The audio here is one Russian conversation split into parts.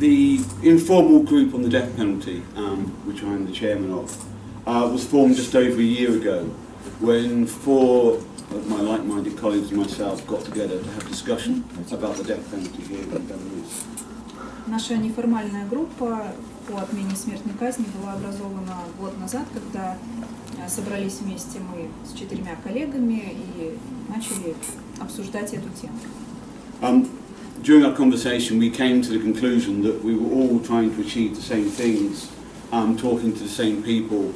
the informal group on the death penalty, um, which I'm the chairman of, uh, was formed just over a year ago when four of my like-minded colleagues and myself got together to have discussion about the death penalty here in Belarus. Наша неформальная группа по отмене смертной казни была образована год назад, когда э, собрались вместе мы с четырьмя коллегами и начали обсуждать эту тему. Um, during our conversation, we came to the conclusion that we were all trying to achieve the same things, um, talking to the same people,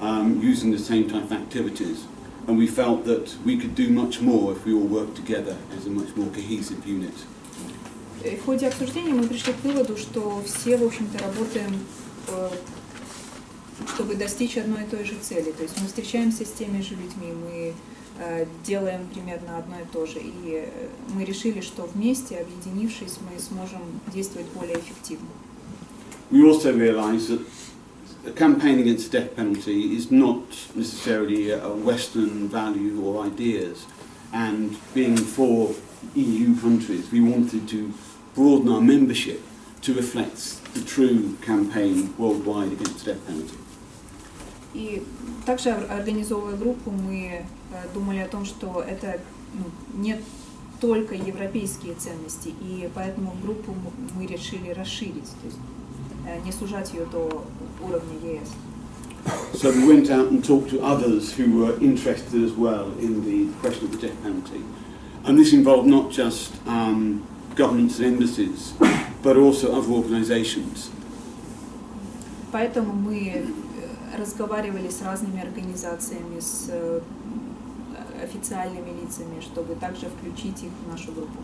um, using the same type of activities, and we felt that we could do much more if we all worked together as a much more cohesive unit. И в ходе обсуждения мы пришли к выводу, что все, в общем-то, работаем, э, чтобы достичь одной и той же цели. То есть мы встречаемся с теми же людьми, мы э, делаем примерно одно и то же. И э, мы решили, что вместе, объединившись, мы сможем действовать более эффективно. We also realised that a campaign against the death penalty is not necessarily a Western value or ideas, and being for EU countries, we wanted to broaden our membership to reflect the true campaign worldwide against the death penalty. И также ор- организовывая группу, мы э, думали о том, что это ну, не только европейские ценности, и поэтому группу мы решили расширить, то есть э, не сужать ее до уровня ЕС. So we went out and talked to others who were interested as well in the question of the death penalty. And this involved not just um, governments and embassies, but also other organisations. Поэтому мы э, разговаривали с разными организациями, с э, официальными лицами, чтобы также включить их в нашу группу.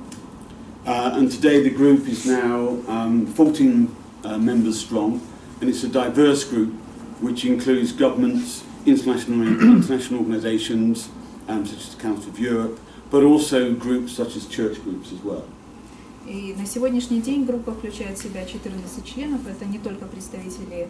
Uh, and today the group is now um, 14 uh, members strong, and it's a diverse group which includes governments, international, international organisations, um, such as the Council of Europe, but also groups such as church groups as well. И на сегодняшний день группа включает в себя 14 членов. Это не только представители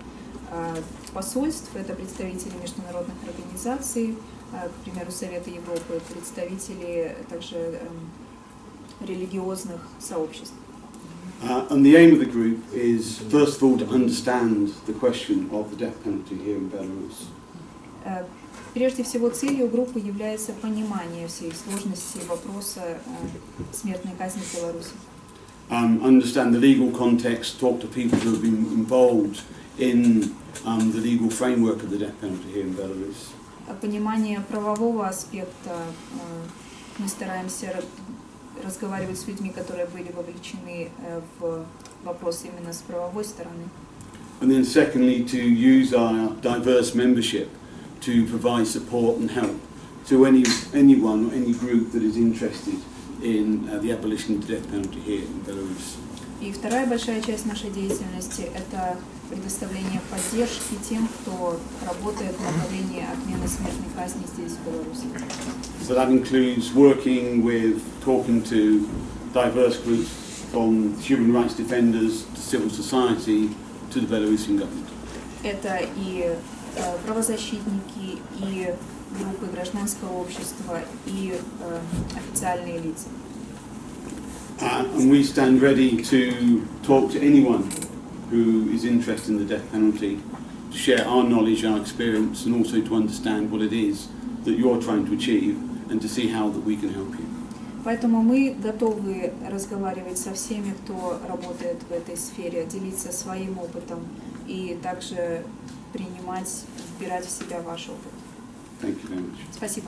э, посольств, это представители международных организаций, э, к примеру, Совета Европы, представители также эм, религиозных сообществ. Uh, and the aim of the group is, first of all, to understand the question of the death penalty here in Belarus. Э, Прежде всего, целью группы является понимание всей сложности вопроса э, смертной казни в Беларуси. Um, understand the legal context, talk to people who have been involved in um, the legal framework of the death penalty here in Belarus. А Понимание правового аспекта э, мы стараемся ра- разговаривать с людьми, которые были вовлечены э, в вопрос именно с правовой стороны. And then secondly, to use our diverse membership to provide support and help to any, anyone or any group that is interested in uh, the abolition of the death penalty here in Belarus. И вторая большая часть нашей деятельности – это предоставление поддержки тем, кто работает в направлении отмены смертной казни здесь, в Беларуси. So that includes working with, talking to diverse groups from human rights defenders to civil society to the Belarusian government. Это и э, правозащитники, и группы гражданского общества, и э, официальные лица. Uh, and we stand ready to talk to anyone who is interested in the death penalty, to share our knowledge, our experience, and also to understand what it is that you're trying to achieve and to see how that we can help you. Поэтому мы готовы разговаривать со всеми, кто работает в этой сфере, делиться своим опытом и также принимать, вбирать в себя ваш опыт. Спасибо.